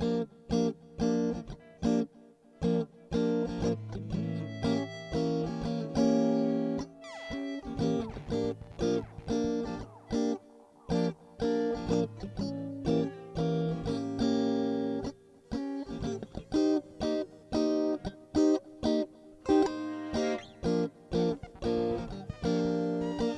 Mm-hmm.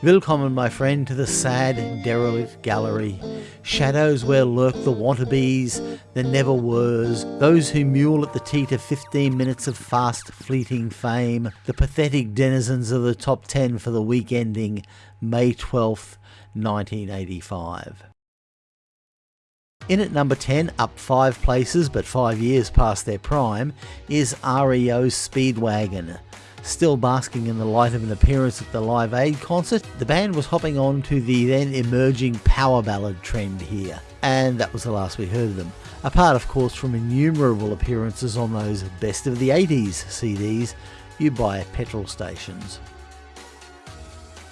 Willkommen, my friend, to the sad, derelict gallery. Shadows where lurk the wannabes, the never weres, those who mule at the teat of 15 minutes of fast, fleeting fame, the pathetic denizens of the top 10 for the week ending May 12th, 1985. In at number 10, up 5 places but 5 years past their prime, is REO Speedwagon. Still basking in the light of an appearance at the Live Aid concert, the band was hopping on to the then emerging power ballad trend here, and that was the last we heard of them. Apart, of course, from innumerable appearances on those Best of the 80s CDs you buy at petrol stations.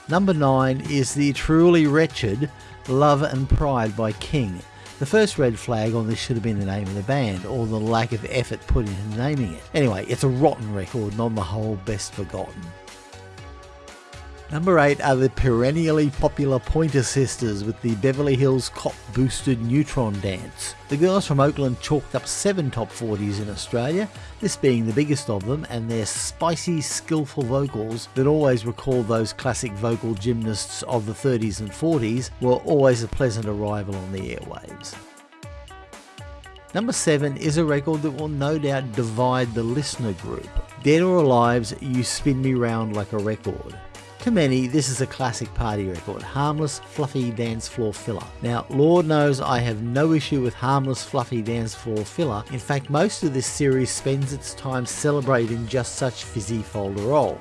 Number 9 is the truly wretched Love and Pride by King, the first red flag on this should have been the name of the band, or the lack of effort put into naming it. Anyway, it's a rotten record and on the whole best forgotten. Number 8 are the perennially popular Pointer Sisters with the Beverly Hills Cop boosted Neutron Dance. The girls from Oakland chalked up 7 top 40s in Australia, this being the biggest of them, and their spicy, skillful vocals that always recall those classic vocal gymnasts of the 30s and 40s were always a pleasant arrival on the airwaves. Number 7 is a record that will no doubt divide the listener group. Dead or Alive's You Spin Me Round Like a Record. To many, this is a classic party record, harmless, fluffy dance floor filler. Now, Lord knows I have no issue with harmless, fluffy dance floor filler. In fact, most of this series spends its time celebrating just such fizzy folderol.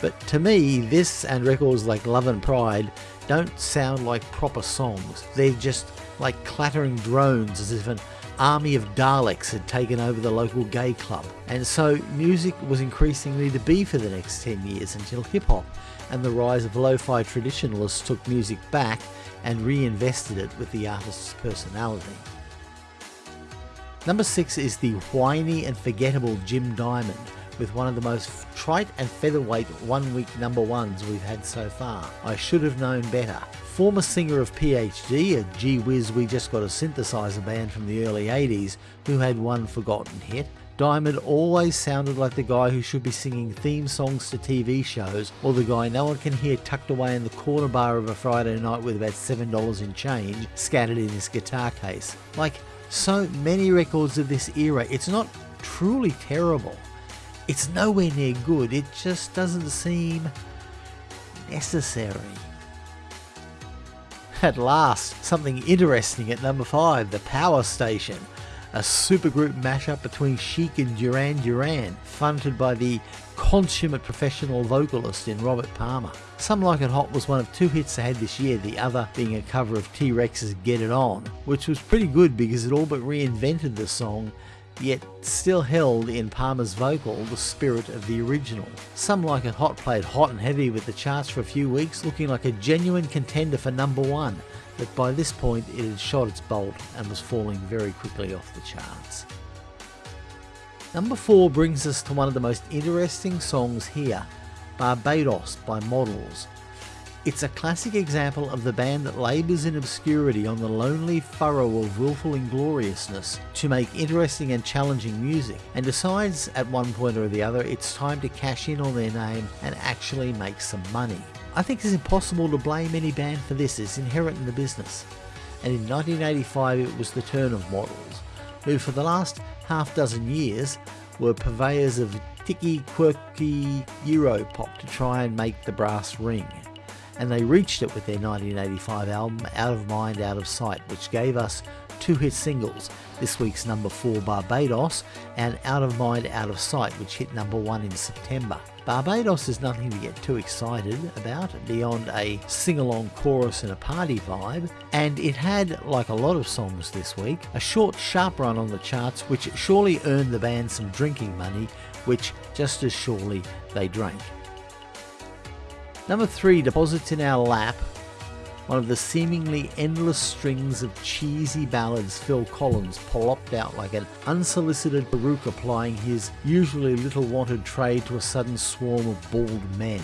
But to me, this and records like Love and Pride don't sound like proper songs. They're just like clattering drones as if an army of Daleks had taken over the local gay club. And so music was increasingly to be for the next 10 years until hip hop and the rise of lo-fi traditionalists took music back and reinvested it with the artist's personality. Number 6 is the whiny and forgettable Jim Diamond, with one of the most trite and featherweight one-week number ones we've had so far. I should have known better. Former singer of PhD, a gee whiz we just got a synthesizer band from the early 80s who had one forgotten hit, Diamond always sounded like the guy who should be singing theme songs to TV shows, or the guy no one can hear tucked away in the corner bar of a Friday night with about $7 in change scattered in his guitar case. Like so many records of this era, it's not truly terrible. It's nowhere near good, it just doesn't seem necessary. At last, something interesting at number 5, The Power Station a supergroup mashup between Chic and Duran Duran, fronted by the consummate professional vocalist in Robert Palmer. Some Like It Hot was one of two hits they had this year, the other being a cover of T-Rex's Get It On, which was pretty good because it all but reinvented the song yet still held in Palmer's vocal the spirit of the original. Some Like It Hot played hot and heavy with the charts for a few weeks, looking like a genuine contender for number one, but by this point it had shot its bolt and was falling very quickly off the charts. Number 4 brings us to one of the most interesting songs here, Barbados by Models. It's a classic example of the band that labours in obscurity on the lonely furrow of willful ingloriousness to make interesting and challenging music, and decides at one point or the other it's time to cash in on their name and actually make some money. I think it's impossible to blame any band for this, it's inherent in the business. And in 1985 it was the turn of Models, who for the last half dozen years were purveyors of ticky, quirky Euro pop to try and make the brass ring. And they reached it with their 1985 album Out of Mind, Out of Sight, which gave us two hit singles, this week's number 4 Barbados and Out of Mind, Out of Sight, which hit number 1 in September. Barbados is nothing to get too excited about beyond a sing-along chorus and a party vibe, and it had, like a lot of songs this week, a short sharp run on the charts which surely earned the band some drinking money, which just as surely they drank. Number 3 deposits in our lap one of the seemingly endless strings of cheesy ballads Phil Collins plopped out like an unsolicited baroque applying his usually little wanted trade to a sudden swarm of bald men.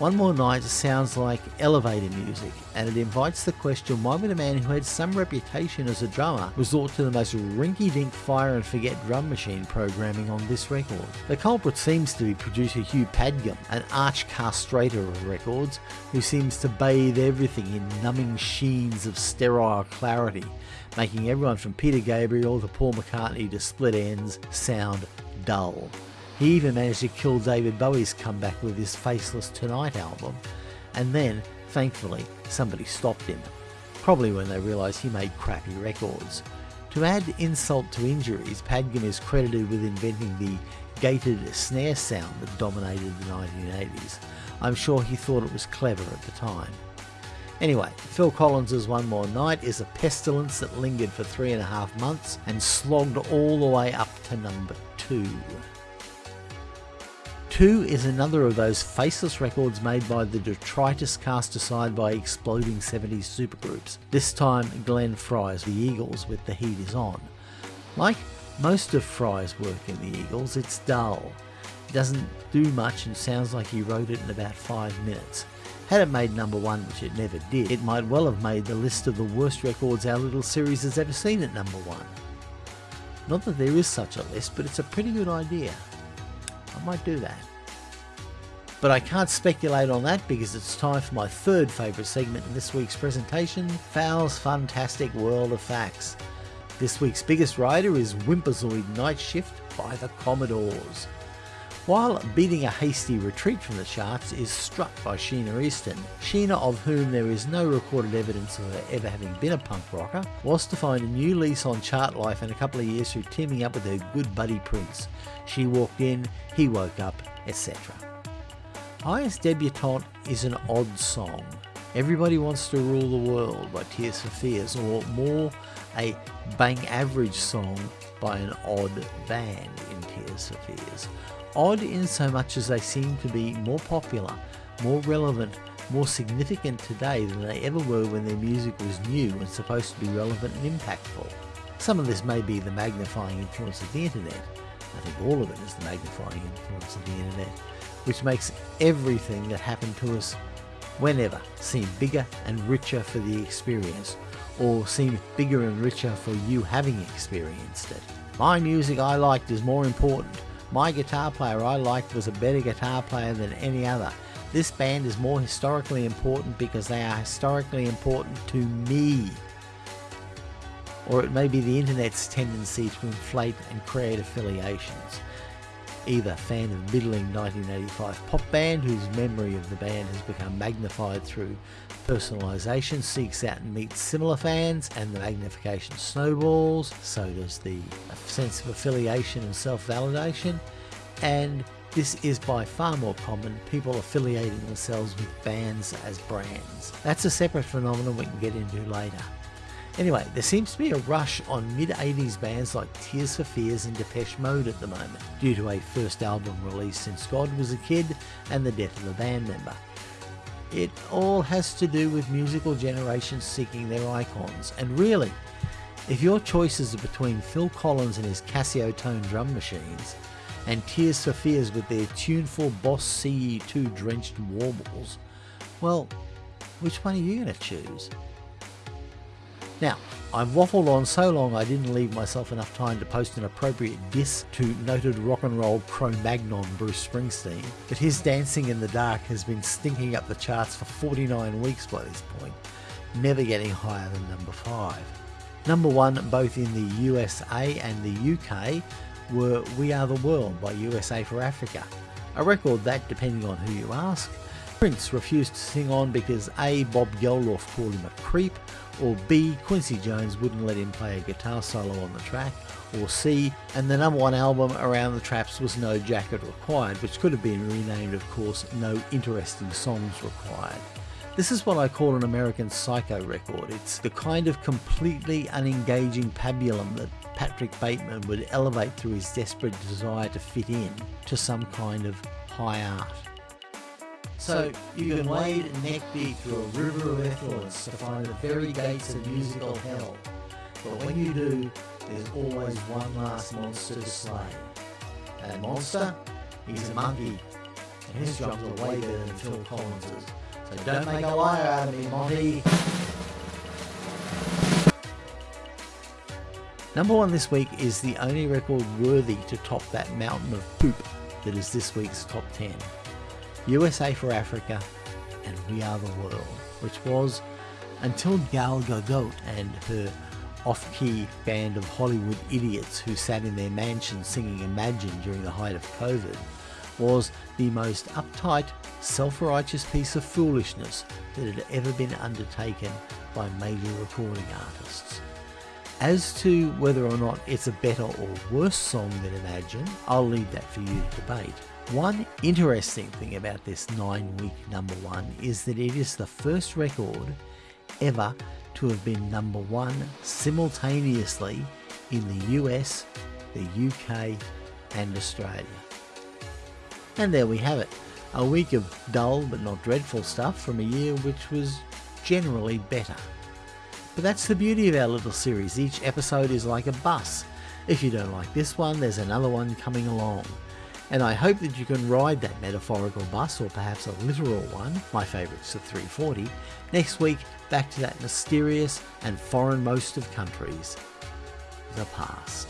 One More Night sounds like elevator music, and it invites the question why would a man who had some reputation as a drummer resort to the most rinky dink fire and forget drum machine programming on this record? The culprit seems to be producer Hugh Padgham, an arch castrator of records, who seems to bathe everything in numbing sheens of sterile clarity, making everyone from Peter Gabriel to Paul McCartney to Split Enz sound dull. He even managed to kill David Bowie's comeback with his Faceless Tonight album, and then, thankfully, somebody stopped him. Probably when they realised he made crappy records. To add insult to injuries, Padgham is credited with inventing the gated snare sound that dominated the 1980s. I'm sure he thought it was clever at the time. Anyway, Phil Collins's One More Night is a pestilence that lingered for three and a half months and slogged all the way up to number two. 2 is another of those faceless records made by the detritus cast aside by exploding 70s supergroups, this time Glenn Frey's The Eagles with The Heat Is On. Like most of Frey's work in The Eagles, it's dull. It doesn't do much and sounds like he wrote it in about 5 minutes. Had it made number one, which it never did, it might well have made the list of the worst records our little series has ever seen at number one. Not that there is such a list, but it's a pretty good idea. I might do that. But I can't speculate on that because it's time for my third favourite segment in this week's presentation, Fowl's Fantastic World of Facts. This week's biggest rider is Wimperzoid Night Shift by the Commodores. While beating a hasty retreat from the charts is struck by Sheena Easton, Sheena, of whom there is no recorded evidence of her ever having been a punk rocker, was to find a new lease on chart life in a couple of years through teaming up with her good buddy Prince. She walked in, he woke up, etc. Highest Debutante is an odd song. Everybody Wants to Rule the World by Tears for Fears, or more a bang average song by an odd band in Tears for Fears. Odd in so much as they seem to be more popular, more relevant, more significant today than they ever were when their music was new and supposed to be relevant and impactful. Some of this may be the magnifying influence of the internet. I think all of it is the magnifying influence of the internet which makes everything that happened to us whenever seem bigger and richer for the experience, or seem bigger and richer for you having experienced it. My music I liked is more important. My guitar player I liked was a better guitar player than any other. This band is more historically important because they are historically important to me. Or it may be the internet's tendency to inflate and create affiliations either fan of middling 1985 pop band whose memory of the band has become magnified through personalisation, seeks out and meets similar fans, and the magnification snowballs, so does the sense of affiliation and self-validation, and this is by far more common, people affiliating themselves with bands as brands. That's a separate phenomenon we can get into later. Anyway, there seems to be a rush on mid-80s bands like Tears for Fears and Depeche Mode at the moment, due to a first album release since God was a kid and the death of a band member. It all has to do with musical generations seeking their icons, and really, if your choices are between Phil Collins and his Casio tone drum machines, and Tears for Fears with their tuneful Boss CE2 drenched warbles, well, which one are you going to choose? Now, I've waffled on so long I didn't leave myself enough time to post an appropriate diss to noted rock and roll Cro-Magnon Bruce Springsteen, but his Dancing in the Dark has been stinking up the charts for 49 weeks by this point, never getting higher than number 5. Number 1 both in the USA and the UK were We Are the World by USA for Africa, a record that, depending on who you ask, Prince refused to sing on because A. Bob Geldof called him a creep, or B. Quincy Jones wouldn't let him play a guitar solo on the track, or C. And the number one album around the traps was No Jacket Required, which could have been renamed, of course, No Interesting Songs Required. This is what I call an American Psycho record. It's the kind of completely unengaging pabulum that Patrick Bateman would elevate through his desperate desire to fit in to some kind of high art. So you can wade neck deep through a river of effluence to find the very gates of musical hell. But when you do, there's always one last monster to slay. That monster, he's a monkey, and his drums are way better than Phil Collins's. So don't make a liar out of me, Monty. Number one this week is the only record worthy to top that mountain of poop that is this week's top 10. USA for Africa and We Are the World, which was, until Gal Gadot and her off-key band of Hollywood idiots who sat in their mansion singing Imagine during the height of COVID, was the most uptight, self-righteous piece of foolishness that had ever been undertaken by major recording artists. As to whether or not it's a better or worse song than Imagine, I'll leave that for you to debate. One interesting thing about this nine week number one is that it is the first record ever to have been number one simultaneously in the US, the UK, and Australia. And there we have it, a week of dull but not dreadful stuff from a year which was generally better. But that's the beauty of our little series, each episode is like a bus. If you don't like this one, there's another one coming along. And I hope that you can ride that metaphorical bus, or perhaps a literal one, my favourite's the 340, next week back to that mysterious and foreignmost of countries, the past.